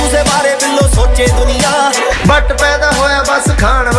بارے سوچے تو نہیں بٹ پیدا ہوا بس کھانے